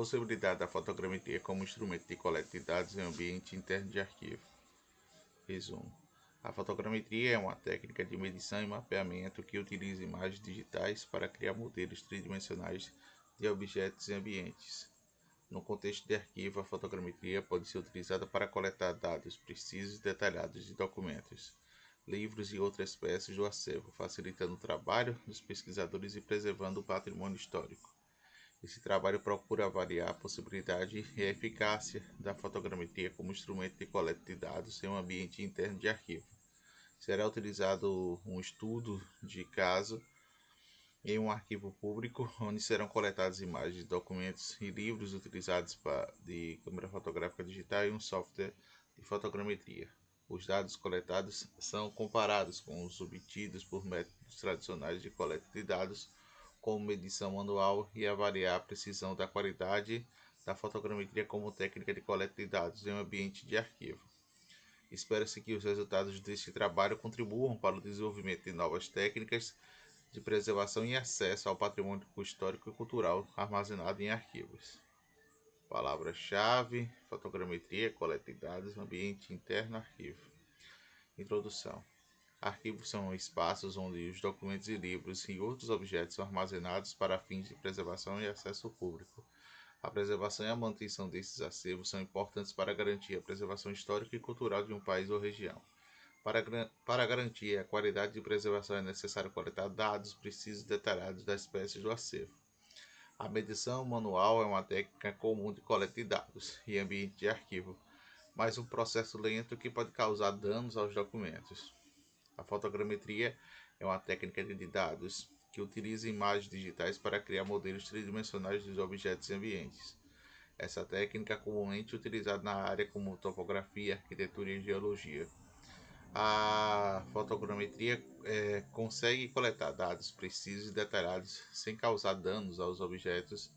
possibilidade da fotogrametria como instrumento de coleta de dados em ambiente interno de arquivo. Resumo. A fotogrametria é uma técnica de medição e mapeamento que utiliza imagens digitais para criar modelos tridimensionais de objetos e ambientes. No contexto de arquivo, a fotogrametria pode ser utilizada para coletar dados precisos e detalhados de documentos, livros e outras peças do acervo, facilitando o trabalho dos pesquisadores e preservando o patrimônio histórico. Esse trabalho procura avaliar a possibilidade e eficácia da fotogrametria como instrumento de coleta de dados em um ambiente interno de arquivo. Será utilizado um estudo de caso em um arquivo público, onde serão coletadas imagens, documentos e livros utilizados de câmera fotográfica digital e um software de fotogrametria. Os dados coletados são comparados com os obtidos por métodos tradicionais de coleta de dados, como medição manual e avaliar a precisão da qualidade da fotogrametria como técnica de coleta de dados em um ambiente de arquivo. Espera-se que os resultados deste trabalho contribuam para o desenvolvimento de novas técnicas de preservação e acesso ao patrimônio histórico e cultural armazenado em arquivos. Palavra-chave: fotogrametria, coleta de dados, ambiente interno, arquivo. Introdução: Arquivos são espaços onde os documentos e livros e outros objetos são armazenados para fins de preservação e acesso público. A preservação e a manutenção desses acervos são importantes para garantir a preservação histórica e cultural de um país ou região. Para, para garantir a qualidade de preservação é necessário coletar dados precisos e detalhados das espécies do acervo. A medição manual é uma técnica comum de coleta de dados e ambiente de arquivo, mas um processo lento que pode causar danos aos documentos. A fotogrametria é uma técnica de dados que utiliza imagens digitais para criar modelos tridimensionais dos objetos e ambientes. Essa técnica é comumente utilizada na área como topografia, arquitetura e geologia. A fotogrametria é, consegue coletar dados precisos e detalhados sem causar danos aos objetos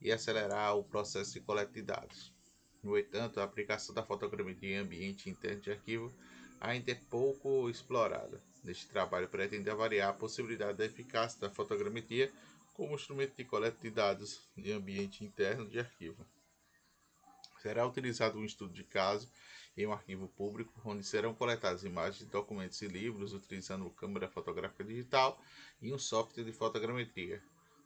e acelerar o processo de coleta de dados. No entanto, a aplicação da fotogrametria em ambiente interno de arquivo ainda é pouco explorada. Neste trabalho pretende avaliar a possibilidade da eficácia da fotogrametria como instrumento de coleta de dados em ambiente interno de arquivo. Será utilizado um estudo de caso em um arquivo público, onde serão coletadas imagens, documentos e livros utilizando câmera fotográfica digital e um software de fotogrametria.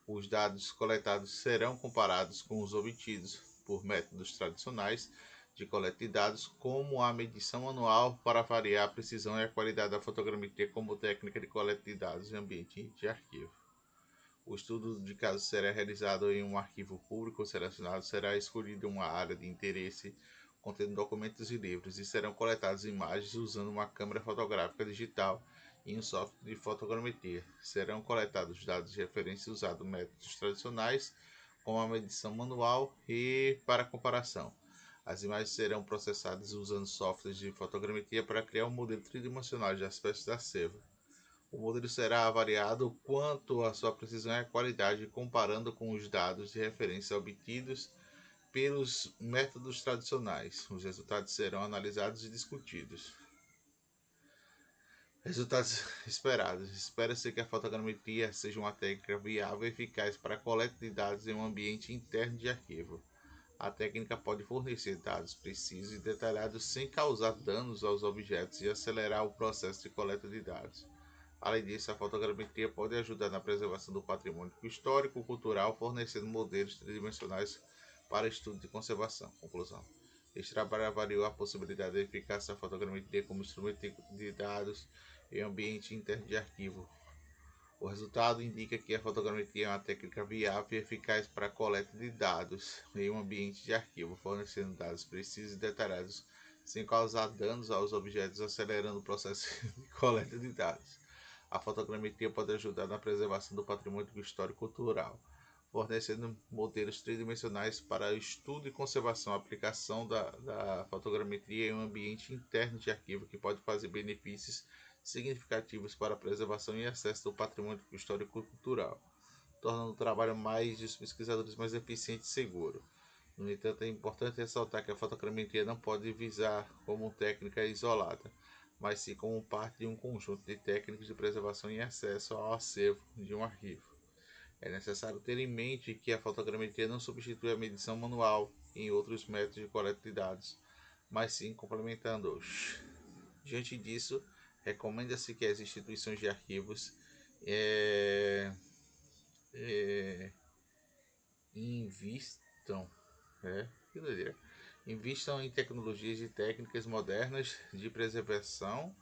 Os dados coletados serão comparados com os obtidos por métodos tradicionais de coleta de dados, como a medição manual para avaliar a precisão e a qualidade da fotogrametria como técnica de coleta de dados em ambiente de arquivo. O estudo de caso será realizado em um arquivo público selecionado, será escolhida uma área de interesse contendo documentos e livros e serão coletadas imagens usando uma câmera fotográfica digital e um software de fotogrametria. Serão coletados dados de referência usando métodos tradicionais, como a medição manual e para comparação. As imagens serão processadas usando softwares de fotogrametria para criar um modelo tridimensional de aspectos da seva. O modelo será avaliado quanto à sua precisão e qualidade, comparando com os dados de referência obtidos pelos métodos tradicionais. Os resultados serão analisados e discutidos. Resultados esperados. Espera-se que a fotogrametria seja uma técnica viável e eficaz para a coleta de dados em um ambiente interno de arquivo. A técnica pode fornecer dados precisos e detalhados sem causar danos aos objetos e acelerar o processo de coleta de dados. Além disso, a fotogrametria pode ajudar na preservação do patrimônio histórico e cultural, fornecendo modelos tridimensionais para estudo de conservação. Conclusão. Este trabalho avaliou a possibilidade de eficácia da fotogrametria como instrumento de dados em ambiente interno de arquivo. O resultado indica que a fotogrametria é uma técnica viável e eficaz para a coleta de dados em um ambiente de arquivo, fornecendo dados precisos e detalhados sem causar danos aos objetos, acelerando o processo de coleta de dados. A fotogrametria pode ajudar na preservação do patrimônio histórico cultural fornecendo modelos tridimensionais para estudo e conservação, aplicação da, da fotogrametria em um ambiente interno de arquivo que pode fazer benefícios significativos para a preservação e acesso do patrimônio histórico cultural, tornando o trabalho mais dos pesquisadores mais eficiente e seguro. No entanto, é importante ressaltar que a fotogrametria não pode visar como técnica isolada, mas sim como parte de um conjunto de técnicas de preservação e acesso ao acervo de um arquivo. É necessário ter em mente que a fotogrametria não substitui a medição manual em outros métodos de coleta de dados, mas sim complementando-os. Diante disso, recomenda-se que as instituições de arquivos é, é, invistam, é, invistam em tecnologias e técnicas modernas de preservação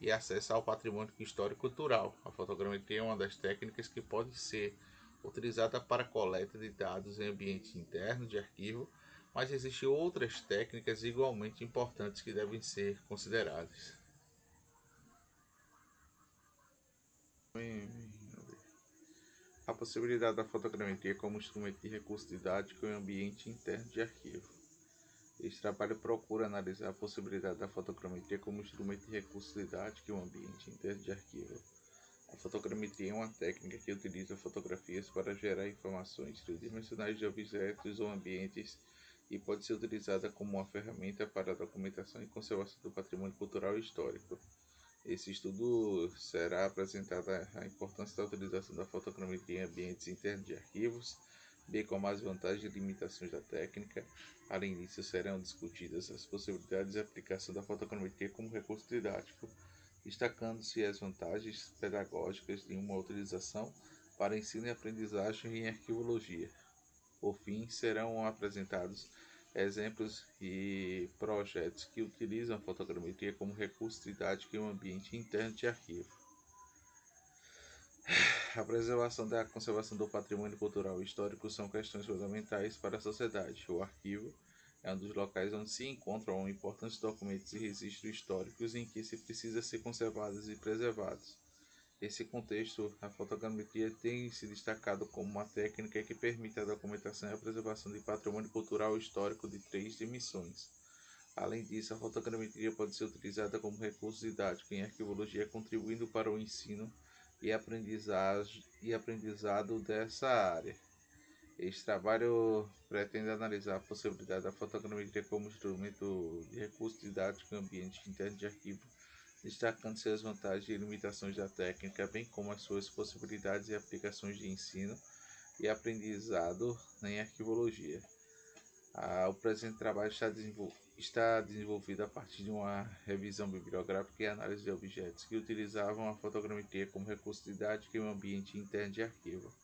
e acesso ao patrimônio histórico cultural. A fotogrametria é uma das técnicas que pode ser utilizada para coleta de dados em ambiente interno de arquivo, mas existem outras técnicas igualmente importantes que devem ser consideradas. A possibilidade da fotogrametria como instrumento de recurso didático em ambiente interno de arquivo. Este trabalho procura analisar a possibilidade da fotogrametria como instrumento de recurso didático em um ambiente interno de arquivo. A fotogrametria é uma técnica que utiliza fotografias para gerar informações tridimensionais de objetos ou ambientes e pode ser utilizada como uma ferramenta para a documentação e conservação do patrimônio cultural e histórico. Esse estudo será apresentada a importância da utilização da fotogrametria em ambientes internos de arquivos, bem como as vantagens e limitações da técnica. Além disso, serão discutidas as possibilidades de aplicação da fotogrametria como recurso didático destacando-se as vantagens pedagógicas de uma utilização para ensino e aprendizagem em arqueologia. Por fim, serão apresentados exemplos e projetos que utilizam a fotogrametria como recurso didático em um ambiente interno de arquivo. A preservação da conservação do patrimônio cultural e histórico são questões fundamentais para a sociedade. O arquivo é um dos locais onde se encontram importantes documentos e registros históricos em que se precisa ser conservados e preservados. Nesse contexto, a fotogrametria tem se destacado como uma técnica que permite a documentação e a preservação de patrimônio cultural e histórico de três dimensões. Além disso, a fotogrametria pode ser utilizada como recurso didático em arqueologia, contribuindo para o ensino e aprendizagem e aprendizado dessa área. Este trabalho pretende analisar a possibilidade da fotogrametria como instrumento de recurso didático em ambiente interno de arquivo, destacando suas vantagens e limitações da técnica, bem como as suas possibilidades e aplicações de ensino e aprendizado em arquivologia. Ah, o presente trabalho está, desenvol está desenvolvido a partir de uma revisão bibliográfica e análise de objetos que utilizavam a fotogrametria como recurso didático em um ambiente interno de arquivo.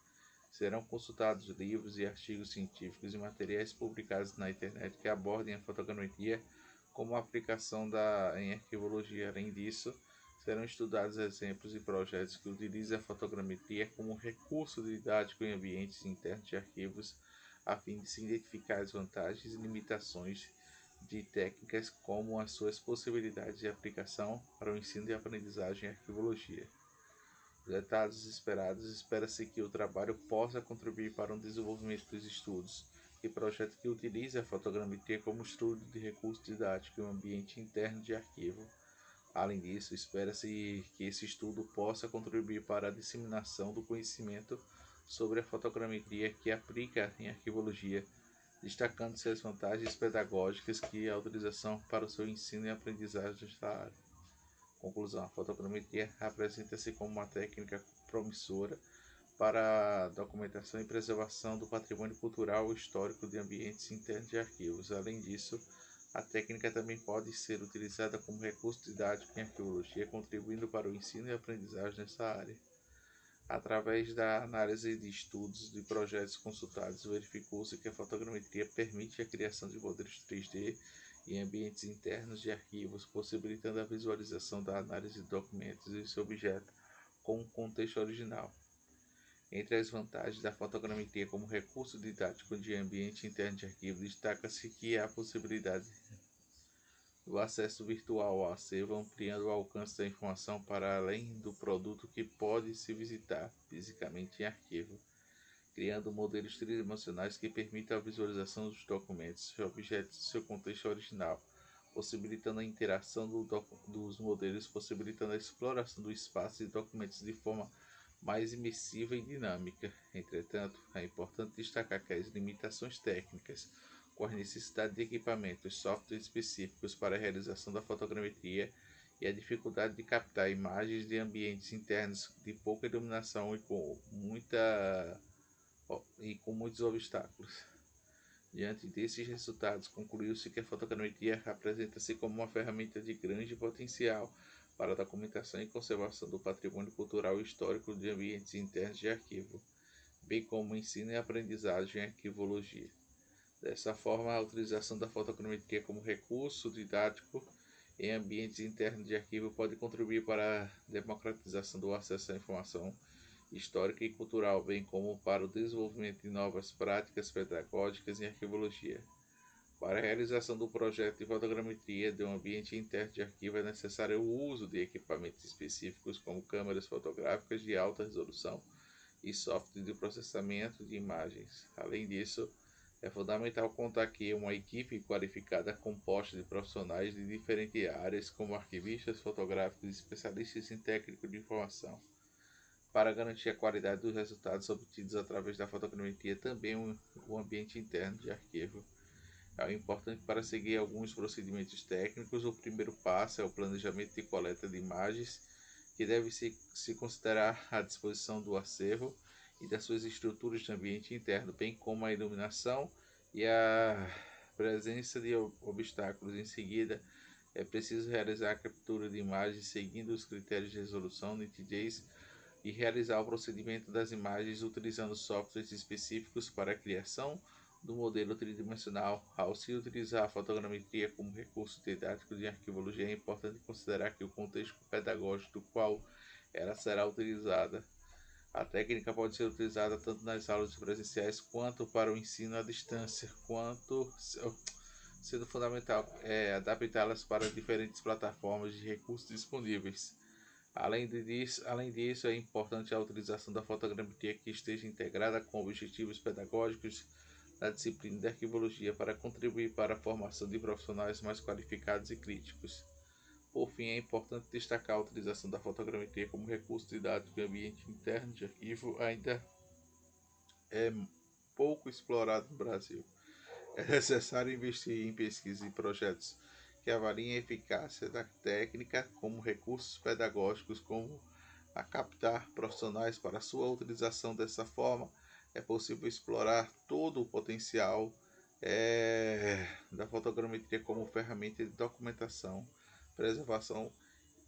Serão consultados livros e artigos científicos e materiais publicados na internet que abordem a fotogrametria como aplicação da, em arqueologia. Além disso, serão estudados exemplos e projetos que utilizam a fotogrametria como recurso didático em ambientes internos de arquivos, a fim de se identificar as vantagens e limitações de técnicas como as suas possibilidades de aplicação para o ensino e aprendizagem em arqueologia resultados esperados, espera-se que o trabalho possa contribuir para o desenvolvimento dos estudos e projeto que utilize a fotogrametria como estudo de recurso didático em um ambiente interno de arquivo. Além disso, espera-se que esse estudo possa contribuir para a disseminação do conhecimento sobre a fotogrametria que aplica em arquivologia, destacando-se as vantagens pedagógicas que a utilização para o seu ensino e aprendizagem nesta área. Conclusão: a fotogrametria apresenta-se como uma técnica promissora para a documentação e preservação do patrimônio cultural e histórico de ambientes internos de arquivos. Além disso, a técnica também pode ser utilizada como recurso didático em arqueologia, contribuindo para o ensino e aprendizagem nessa área. Através da análise de estudos de projetos consultados, verificou-se que a fotogrametria permite a criação de modelos 3D em ambientes internos de arquivos, possibilitando a visualização da análise de documentos e seu objeto com um contexto original. Entre as vantagens da fotogrametria como recurso didático de ambiente interno de arquivo, destaca-se que a possibilidade do acesso virtual ao acervo, ampliando o alcance da informação para além do produto que pode se visitar fisicamente em arquivo criando modelos tridimensionais que permitam a visualização dos documentos e objetos em seu contexto original, possibilitando a interação do dos modelos, possibilitando a exploração do espaço e documentos de forma mais imersiva e dinâmica. Entretanto, é importante destacar que as limitações técnicas, com a necessidade de equipamentos softwares específicos para a realização da fotogrametria e a dificuldade de captar imagens de ambientes internos de pouca iluminação e com muita e com muitos obstáculos. Diante desses resultados, concluiu-se que a fotogrametria apresenta-se como uma ferramenta de grande potencial para a documentação e conservação do patrimônio cultural e histórico de ambientes internos de arquivo, bem como ensino e aprendizagem em arquivologia. Dessa forma, a utilização da fotogrametria como recurso didático em ambientes internos de arquivo pode contribuir para a democratização do acesso à informação histórica e cultural, bem como para o desenvolvimento de novas práticas pedagógicas em arquivologia. Para a realização do projeto de fotogrametria de um ambiente interno de arquivo é necessário o uso de equipamentos específicos como câmeras fotográficas de alta resolução e software de processamento de imagens. Além disso, é fundamental contar que uma equipe qualificada composta de profissionais de diferentes áreas, como arquivistas fotográficos e especialistas em técnico de informação. Para garantir a qualidade dos resultados obtidos através da fotogrametria, também o ambiente interno de arquivo é importante para seguir alguns procedimentos técnicos. O primeiro passo é o planejamento de coleta de imagens, que deve se, se considerar a disposição do acervo e das suas estruturas de ambiente interno, bem como a iluminação e a presença de obstáculos. Em seguida, é preciso realizar a captura de imagens seguindo os critérios de resolução, nitidez e realizar o procedimento das imagens utilizando softwares específicos para a criação do modelo tridimensional. Ao se utilizar a fotogrametria como recurso didático de arquivologia, é importante considerar que o contexto pedagógico do qual ela será utilizada a técnica pode ser utilizada tanto nas aulas presenciais quanto para o ensino à distância, quanto sendo fundamental é, adaptá-las para diferentes plataformas de recursos disponíveis. Além disso, além disso, é importante a utilização da fotogrametria que esteja integrada com objetivos pedagógicos da disciplina de arquivologia para contribuir para a formação de profissionais mais qualificados e críticos. Por fim, é importante destacar a utilização da fotogrametria como recurso didático em ambiente interno de arquivo ainda é pouco explorado no Brasil. É necessário investir em pesquisas e projetos que avaliem a eficácia da técnica como recursos pedagógicos, como a captar profissionais para sua utilização dessa forma, é possível explorar todo o potencial é, da fotogrametria como ferramenta de documentação preservação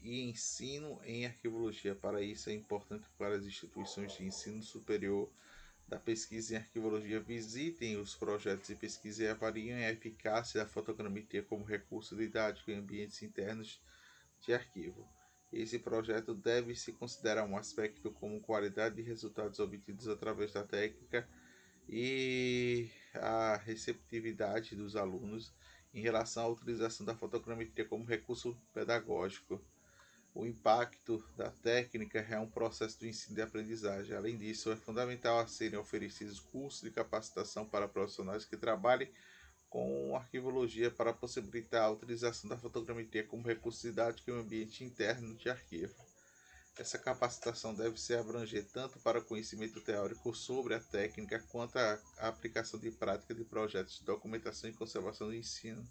e ensino em arquivologia. Para isso, é importante para as instituições de ensino superior da pesquisa em arquivologia visitem os projetos de pesquisa e avaliem a eficácia da fotogrametria como recurso didático em ambientes internos de arquivo. Esse projeto deve se considerar um aspecto como qualidade de resultados obtidos através da técnica e a receptividade dos alunos em relação à utilização da fotogrametria como recurso pedagógico. O impacto da técnica é um processo de ensino e aprendizagem. Além disso, é fundamental a serem oferecidos cursos de capacitação para profissionais que trabalhem com arquivologia para possibilitar a utilização da fotogrametria como recurso didático em um ambiente interno de arquivo. Essa capacitação deve ser abranger tanto para o conhecimento teórico sobre a técnica quanto a aplicação de prática de projetos de documentação e conservação do ensino.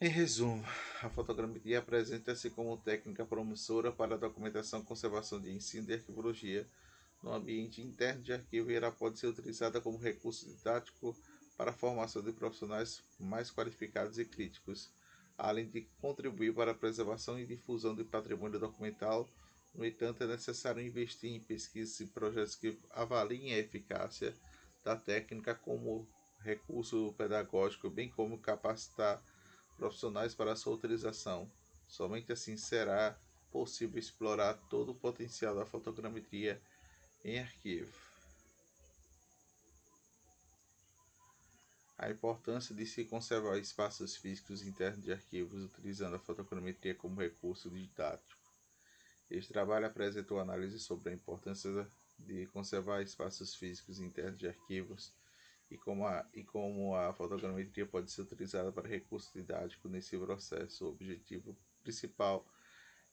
Em resumo, a fotogrametria apresenta-se como técnica promissora para a documentação e conservação de ensino de arquivologia no ambiente interno de arquivo e ela pode ser utilizada como recurso didático para a formação de profissionais mais qualificados e críticos além de contribuir para a preservação e difusão do patrimônio documental. No entanto, é necessário investir em pesquisas e projetos que avaliem a eficácia da técnica como recurso pedagógico, bem como capacitar profissionais para sua utilização. Somente assim será possível explorar todo o potencial da fotogrametria em arquivo. A importância de se conservar espaços físicos internos de arquivos utilizando a fotogrametria como recurso didático. Este trabalho apresentou análise sobre a importância de conservar espaços físicos internos de arquivos e como a, e como a fotogrametria pode ser utilizada para recurso didático nesse processo. O objetivo principal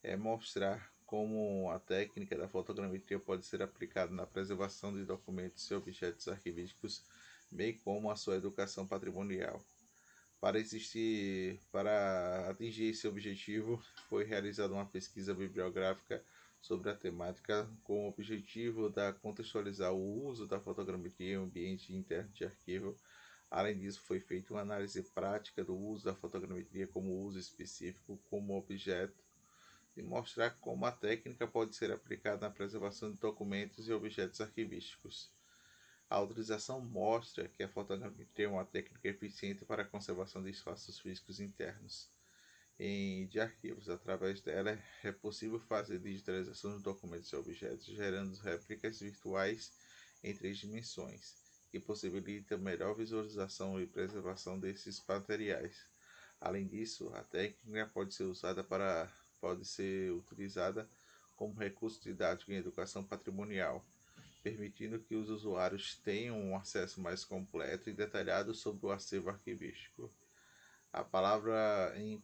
é mostrar como a técnica da fotogrametria pode ser aplicada na preservação de documentos e objetos arquivísticos bem como a sua educação patrimonial. Para existir, para atingir esse objetivo, foi realizada uma pesquisa bibliográfica sobre a temática com o objetivo de contextualizar o uso da fotogrametria em ambiente interno de arquivo. Além disso, foi feita uma análise prática do uso da fotogrametria como uso específico como objeto e mostrar como a técnica pode ser aplicada na preservação de documentos e objetos arquivísticos. A autorização mostra que a fotogrametria é uma técnica eficiente para a conservação de espaços físicos internos em, de arquivos. Através dela é possível fazer digitalização de documentos e objetos, gerando réplicas virtuais em três dimensões, que possibilita melhor visualização e preservação desses materiais. Além disso, a técnica pode ser usada para pode ser utilizada como recurso didático em educação patrimonial permitindo que os usuários tenham um acesso mais completo e detalhado sobre o acervo arquivístico. A palavra em,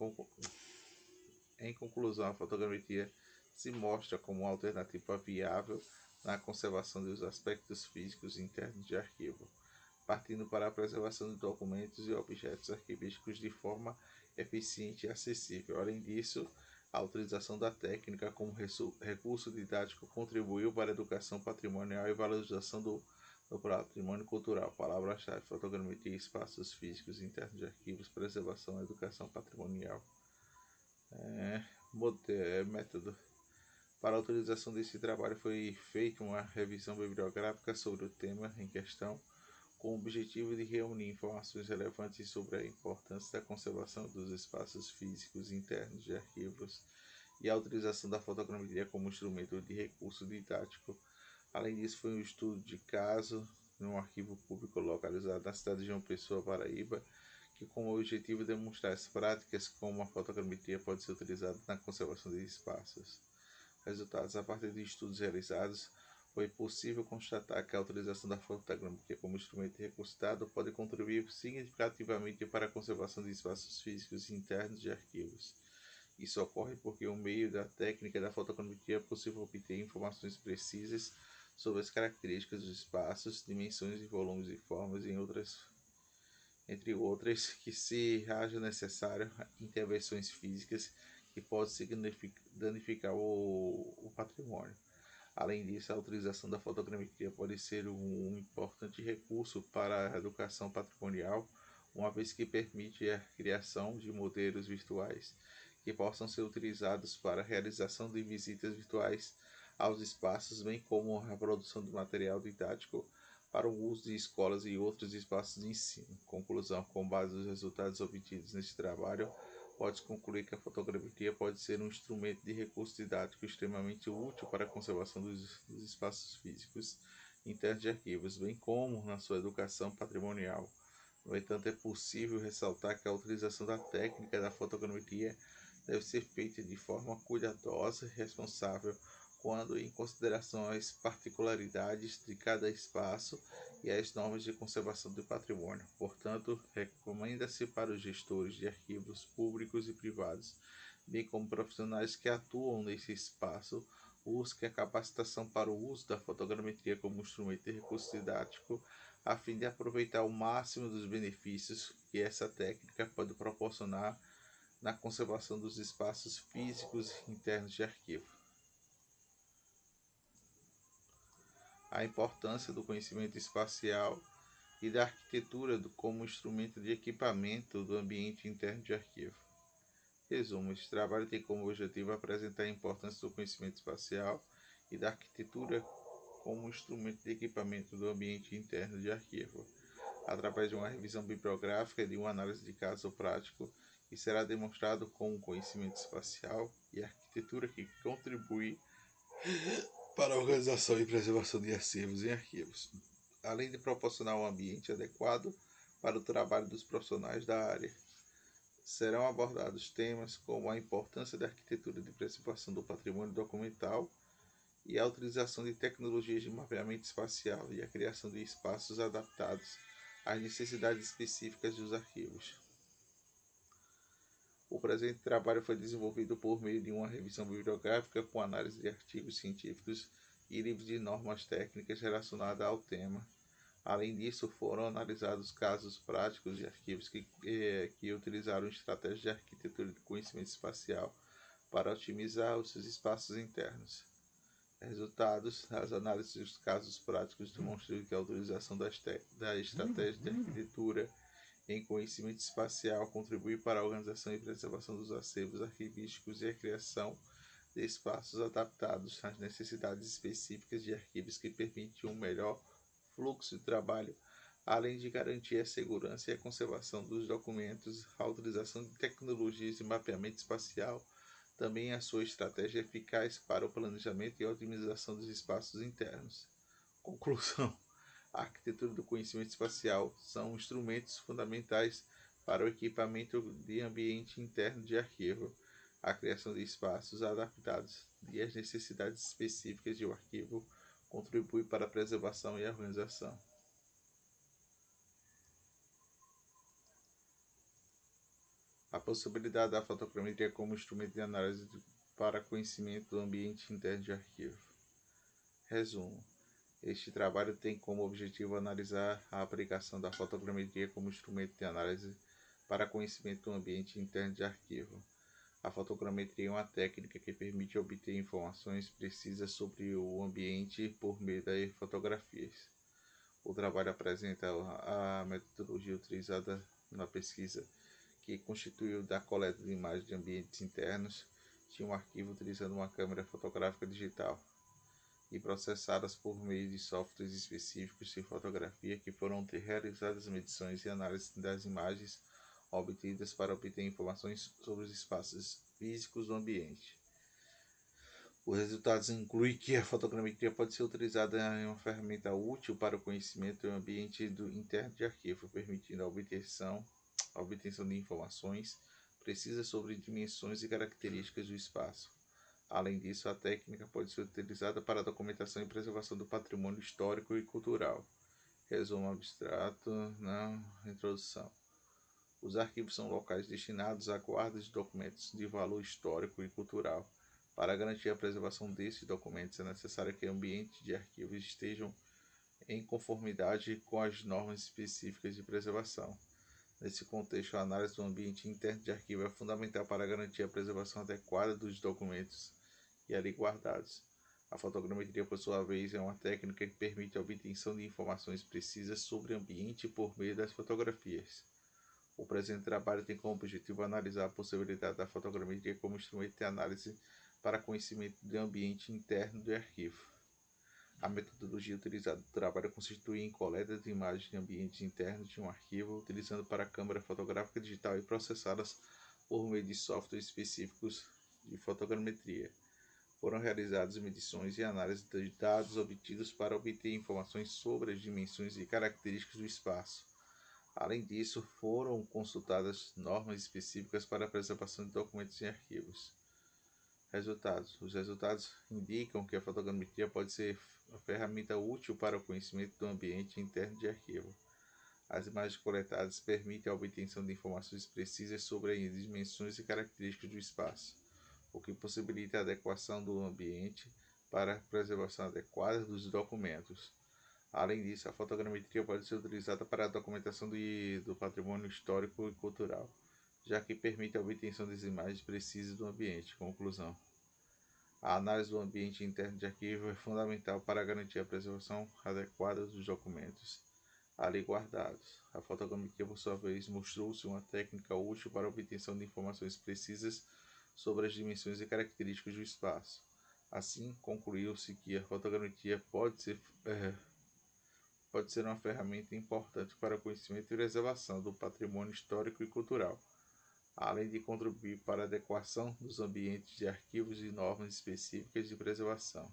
em conclusão, a fotogrametria se mostra como uma alternativa viável na conservação dos aspectos físicos internos de arquivo, partindo para a preservação de documentos e objetos arquivísticos de forma eficiente e acessível. Além disso, a utilização da técnica como recurso didático contribuiu para a educação patrimonial e valorização do, do patrimônio cultural. Palavra-chave: fotogrametria, espaços físicos internos de arquivos, preservação, educação patrimonial. É, é, método. Para a utilização desse trabalho foi feita uma revisão bibliográfica sobre o tema em questão com o objetivo de reunir informações relevantes sobre a importância da conservação dos espaços físicos internos de arquivos e a utilização da fotogrametria como instrumento de recurso didático. Além disso, foi um estudo de caso num arquivo público localizado na cidade de João Pessoa, Paraíba, que com o objetivo de demonstrar as práticas como a fotogrametria pode ser utilizada na conservação de espaços. Resultados a partir de estudos realizados, foi possível constatar que a utilização da fotogrametria como instrumento recursado pode contribuir significativamente para a conservação de espaços físicos internos de arquivos. Isso ocorre porque, o meio da técnica da fotogrametria, é possível obter informações precisas sobre as características dos espaços, dimensões e volumes e formas, em outras, entre outras, que se haja necessário intervenções físicas que podem danificar o, o patrimônio. Além disso, a utilização da fotogrametria pode ser um importante recurso para a educação patrimonial, uma vez que permite a criação de modelos virtuais que possam ser utilizados para a realização de visitas virtuais aos espaços, bem como a produção de material didático para o uso de escolas e outros espaços de ensino. Conclusão: com base nos resultados obtidos neste trabalho, pode concluir que a fotogrametria pode ser um instrumento de recurso didático extremamente útil para a conservação dos, dos espaços físicos internos de arquivos, bem como na sua educação patrimonial. No entanto, é possível ressaltar que a utilização da técnica da fotogrametria deve ser feita de forma cuidadosa e responsável, quando em consideração as particularidades de cada espaço e as normas de conservação do patrimônio. Portanto, recomenda-se para os gestores de arquivos públicos e privados, bem como profissionais que atuam nesse espaço, busque a capacitação para o uso da fotogrametria como instrumento de recurso didático, a fim de aproveitar o máximo dos benefícios que essa técnica pode proporcionar na conservação dos espaços físicos internos de arquivo. A importância do conhecimento espacial e da arquitetura como instrumento de equipamento do ambiente interno de arquivo. Resumo: este trabalho tem como objetivo apresentar a importância do conhecimento espacial e da arquitetura como instrumento de equipamento do ambiente interno de arquivo, através de uma revisão bibliográfica e de uma análise de caso prático, que será demonstrado com o conhecimento espacial e arquitetura que contribui para a organização e preservação de arquivos em arquivos, além de proporcionar um ambiente adequado para o trabalho dos profissionais da área. Serão abordados temas como a importância da arquitetura de preservação do patrimônio documental e a utilização de tecnologias de mapeamento espacial e a criação de espaços adaptados às necessidades específicas dos arquivos. O presente trabalho foi desenvolvido por meio de uma revisão bibliográfica com análise de artigos científicos e livros de normas técnicas relacionadas ao tema. Além disso, foram analisados casos práticos de arquivos que, que, que utilizaram estratégias de arquitetura de conhecimento espacial para otimizar os seus espaços internos. Resultados: as análises dos casos práticos demonstram que a utilização da, da estratégia de arquitetura em conhecimento espacial contribui para a organização e preservação dos acervos arquivísticos e a criação de espaços adaptados às necessidades específicas de arquivos que permitem um melhor fluxo de trabalho, além de garantir a segurança e a conservação dos documentos, a utilização de tecnologias de mapeamento espacial, também a sua estratégia eficaz para o planejamento e otimização dos espaços internos. Conclusão a arquitetura do conhecimento espacial são instrumentos fundamentais para o equipamento de ambiente interno de arquivo, a criação de espaços adaptados e as necessidades específicas de um arquivo contribui para a preservação e organização. A possibilidade da fotogrametria como instrumento de análise para conhecimento do ambiente interno de arquivo. Resumo. Este trabalho tem como objetivo analisar a aplicação da fotogrametria como instrumento de análise para conhecimento do ambiente interno de arquivo. A fotogrametria é uma técnica que permite obter informações precisas sobre o ambiente por meio de fotografias. O trabalho apresenta a metodologia utilizada na pesquisa, que constituiu da coleta de imagens de ambientes internos de um arquivo utilizando uma câmera fotográfica digital e processadas por meio de softwares específicos de fotografia que foram realizadas medições e análise das imagens obtidas para obter informações sobre os espaços físicos do ambiente. Os resultados incluem que a fotogrametria pode ser utilizada em uma ferramenta útil para o conhecimento do ambiente do interno de arquivo, permitindo a obtenção, a obtenção de informações precisas sobre dimensões e características do espaço Além disso, a técnica pode ser utilizada para a documentação e preservação do patrimônio histórico e cultural. Resumo abstrato na introdução. Os arquivos são locais destinados à guarda de documentos de valor histórico e cultural. Para garantir a preservação desses documentos, é necessário que o ambiente de arquivos estejam em conformidade com as normas específicas de preservação. Nesse contexto, a análise do ambiente interno de arquivo é fundamental para garantir a preservação adequada dos documentos e ali guardados. A fotogrametria, por sua vez, é uma técnica que permite a obtenção de informações precisas sobre o ambiente por meio das fotografias. O presente trabalho tem como objetivo analisar a possibilidade da fotogrametria como instrumento de análise para conhecimento do ambiente interno do arquivo. A metodologia utilizada no trabalho constitui em coleta de imagens de ambientes internos de um arquivo, utilizando para a câmera fotográfica digital e processadas por meio de softwares específicos de fotogrametria foram realizadas medições e análises de dados obtidos para obter informações sobre as dimensões e características do espaço. Além disso, foram consultadas normas específicas para a preservação de documentos e arquivos. Resultados: Os resultados indicam que a fotogrametria pode ser uma ferramenta útil para o conhecimento do ambiente interno de arquivo. As imagens coletadas permitem a obtenção de informações precisas sobre as dimensões e características do espaço o que possibilita a adequação do ambiente para a preservação adequada dos documentos. Além disso, a fotogrametria pode ser utilizada para a documentação de, do patrimônio histórico e cultural, já que permite a obtenção das imagens precisas do ambiente. Conclusão: A análise do ambiente interno de arquivo é fundamental para garantir a preservação adequada dos documentos ali guardados. A fotogrametria, por sua vez, mostrou-se uma técnica útil para a obtenção de informações precisas sobre as dimensões e características do espaço. Assim, concluiu-se que a fotogrametria pode ser, é, pode ser uma ferramenta importante para o conhecimento e preservação do patrimônio histórico e cultural, além de contribuir para a adequação dos ambientes de arquivos e normas específicas de preservação.